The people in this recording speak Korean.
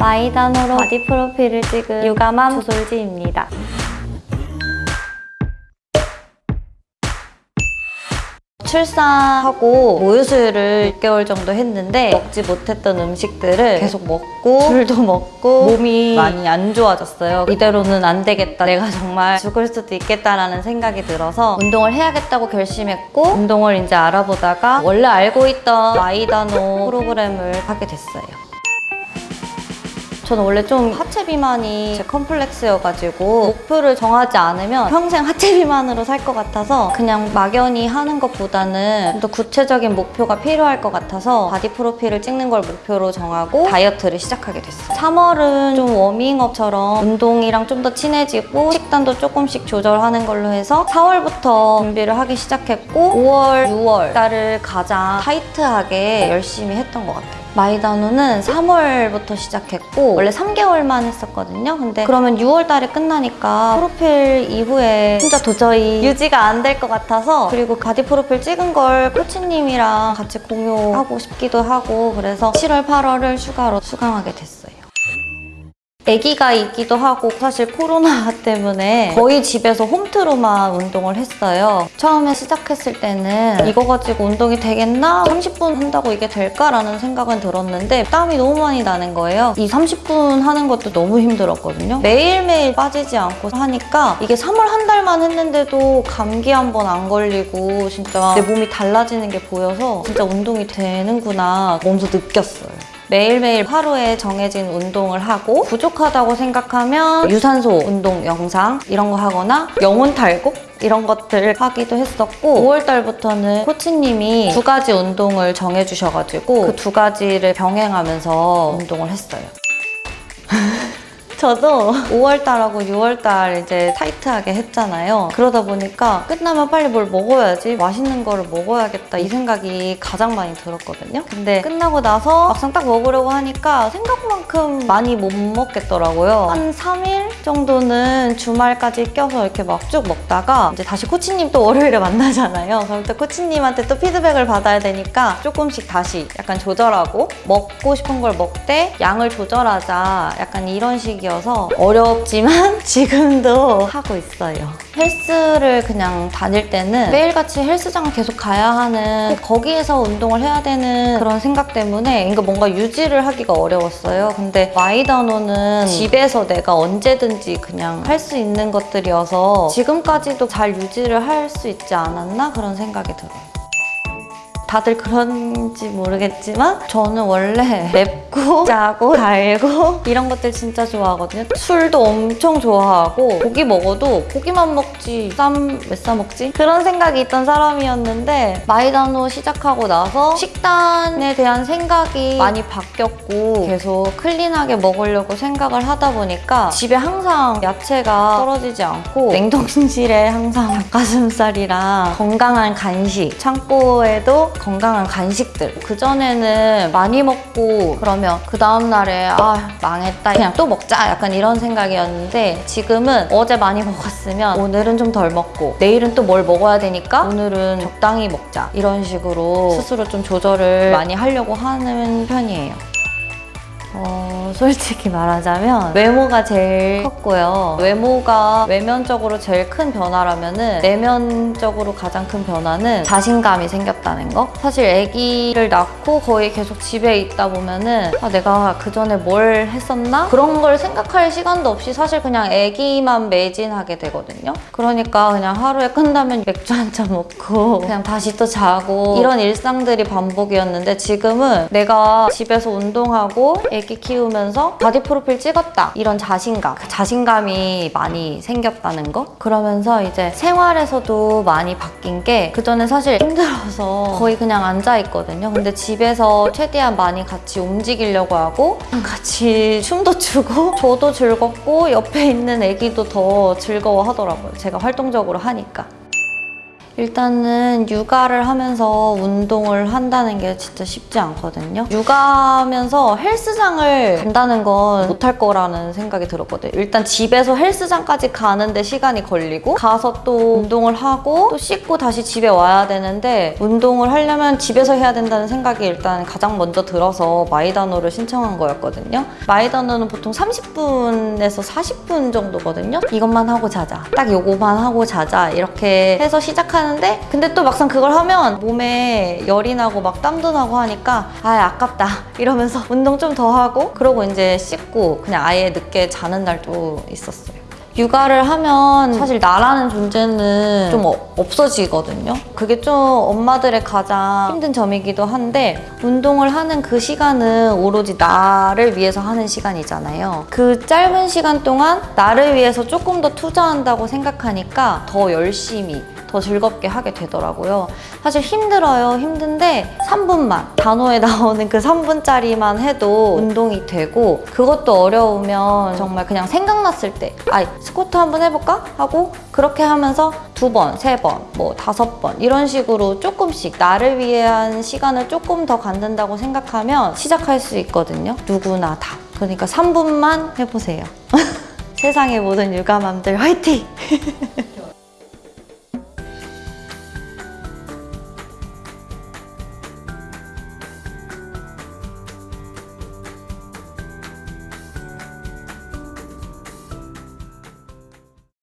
마이다노로 바디 프로필을 찍은 육아맘 조솔지입니다. 출산하고 모유수유를 6개월 정도 했는데 먹지 못했던 음식들을 계속 먹고 술도 먹고 몸이 많이 안 좋아졌어요. 이대로는 안 되겠다. 내가 정말 죽을 수도 있겠다라는 생각이 들어서 운동을 해야겠다고 결심했고 운동을 이제 알아보다가 원래 알고 있던 마이다노 프로그램을 하게 됐어요. 저는 원래 좀 하체 비만이 제 컴플렉스여가지고 목표를 정하지 않으면 평생 하체 비만으로 살 것 같아서 그냥 막연히 하는 것보다는 좀더 구체적인 목표가 필요할 것 같아서 바디 프로필을 찍는 걸 목표로 정하고 다이어트를 시작하게 됐어요. 3월은 좀 워밍업처럼 운동이랑 좀 더 친해지고 식단도 조금씩 조절하는 걸로 해서 4월부터 준비를 하기 시작했고 5월, 6월 달을 가장 타이트하게 열심히 했던 것 같아요. 마이다노는 3월부터 시작했고 원래 3개월만 했었거든요. 근데 그러면 6월 달에 끝나니까 프로필 이후에 진짜 도저히 유지가 안 될 것 같아서 그리고 바디 프로필 찍은 걸 코치님이랑 같이 공유하고 싶기도 하고 그래서 7월, 8월을 휴가로 수강하게 됐어요. 아기가 있기도 하고 사실 코로나 때문에 거의 집에서 홈트로만 운동을 했어요. 처음에 시작했을 때는 이거 가지고 운동이 되겠나? 30분 한다고 이게 될까라는 생각은 들었는데 땀이 너무 많이 나는 거예요. 이 30분 하는 것도 너무 힘들었거든요. 매일매일 빠지지 않고 하니까 이게 3월 한 달만 했는데도 감기 한 번 안 걸리고 진짜 내 몸이 달라지는 게 보여서 진짜 운동이 되는구나 몸소 느꼈어요. 매일매일 하루에 정해진 운동을 하고 부족하다고 생각하면 유산소 운동 영상 이런 거 하거나 영혼 탈곡 이런 것들 하기도 했었고 5월 달부터는 코치님이 두 가지 운동을 정해주셔가지고 그 두 가지를 병행하면서 운동을 했어요. 저도 5월달하고 6월달 이제 타이트하게 했잖아요. 그러다 보니까 끝나면 빨리 뭘 먹어야지 맛있는 거를 먹어야겠다 이 생각이 가장 많이 들었거든요. 근데 끝나고 나서 막상 딱 먹으려고 하니까 생각만큼 많이 못 먹겠더라고요. 한 3일 정도는 주말까지 껴서 이렇게 막 쭉 먹다가 이제 다시 코치님 또 월요일에 만나잖아요. 그럼 또 코치님한테 또 피드백을 받아야 되니까 조금씩 다시 약간 조절하고 먹고 싶은 걸 먹되 양을 조절하자 약간 이런 식이 어서 어렵지만 지금도 하고 있어요. 헬스를 그냥 다닐 때는 매일같이 헬스장을 계속 가야 하는 꼭 거기에서 운동을 해야 되는 그런 생각 때문에 뭔가 유지를 하기가 어려웠어요. 근데 마이다노는 집에서 내가 언제든지 그냥 할 수 있는 것들이어서 지금까지도 잘 유지를 할 수 있지 않았나 그런 생각이 들어요. 다들 그런지 모르겠지만 저는 원래 맵고 짜고 달고 이런 것들 진짜 좋아하거든요. 술도 엄청 좋아하고 고기 먹어도 고기만 먹지 쌈 왜 싸 먹지? 그런 생각이 있던 사람이었는데 마이다노 시작하고 나서 식단에 대한 생각이 많이 바뀌었고 계속 클린하게 먹으려고 생각을 하다 보니까 집에 항상 야채가 떨어지지 않고 냉동실에 항상 닭가슴살이랑 건강한 간식 창고에도 건강한 간식들. 그전에는 많이 먹고 그러면 그 다음날에 아 망했다. 그냥 또 먹자. 약간 이런 생각이었는데 지금은 어제 많이 먹었으면 오늘은 좀 덜 먹고 내일은 또 뭘 먹어야 되니까 오늘은 적당히 먹자. 이런 식으로 스스로 좀 조절을 많이 하려고 하는 편이에요 어, 솔직히 말하자면 외모가 제일 컸고요. 외모가 외면적으로 제일 큰 변화라면 은 내면적으로 가장 큰 변화는 자신감이 생겼다는 거. 사실 아기를 낳고 거의 계속 집에 있다 보면 은 아, 내가 그 전에 뭘 했었나? 그런 걸 생각할 시간도 없이 사실 그냥 아기만 매진하게 되거든요. 그러니까 그냥 하루에 끝나면 맥주 한 잔 먹고 그냥 다시 또 자고 이런 일상들이 반복이었는데 지금은 내가 집에서 운동하고 애기 키우면서 바디 프로필 찍었다. 이런 자신감. 그 자신감이 많이 생겼다는 거? 그러면서 이제 생활에서도 많이 바뀐 게 그전에 사실 힘들어서 거의 그냥 앉아 있거든요. 근데 집에서 최대한 많이 같이 움직이려고 하고 같이 춤도 추고 저도 즐겁고 옆에 있는 애기도 더 즐거워 하더라고요. 제가 활동적으로 하니까 일단은 육아를 하면서 운동을 한다는 게 진짜 쉽지 않거든요. 육아하면서 헬스장을 간다는 건 못할 거라는 생각이 들었거든요. 일단 집에서 헬스장까지 가는데 시간이 걸리고 가서 또 운동을 하고 또 씻고 다시 집에 와야 되는데 운동을 하려면 집에서 해야 된다는 생각이 일단 가장 먼저 들어서 마이다노를 신청한 거였거든요. 마이다노는 보통 30분에서 40분 정도거든요. 이것만 하고 자자. 딱 요거만 하고 자자. 이렇게 해서 시작하는 데 근데 또 막상 그걸 하면 몸에 열이 나고 막 땀도 나고 하니까 아 아깝다 이러면서 운동 좀 더 하고 그러고 이제 씻고 그냥 아예 늦게 자는 날도 있었어요. 육아를 하면 사실 나라는 존재는 좀 어- 없어지거든요. 그게 좀 엄마들의 가장 힘든 점이기도 한데 운동을 하는 그 시간은 오로지 나를 위해서 하는 시간이잖아요. 그 짧은 시간 동안 나를 위해서 조금 더 투자한다고 생각하니까 더 열심히 더 즐겁게 하게 되더라고요. 사실 힘들어요. 힘든데 3분만 단어에 나오는 그 3분짜리만 해도 운동이 되고 그것도 어려우면 정말 그냥 생각났을 때 아, 스쿼트 한번 해볼까? 하고 그렇게 하면서 두 번, 세 번, 뭐 다섯 번 이런 식으로 조금씩 나를 위한 시간을 조금 더 갖는다고 생각하면 시작할 수 있거든요. 누구나 다. 그러니까 3분만 해보세요. 세상의 모든 육아맘들 화이팅!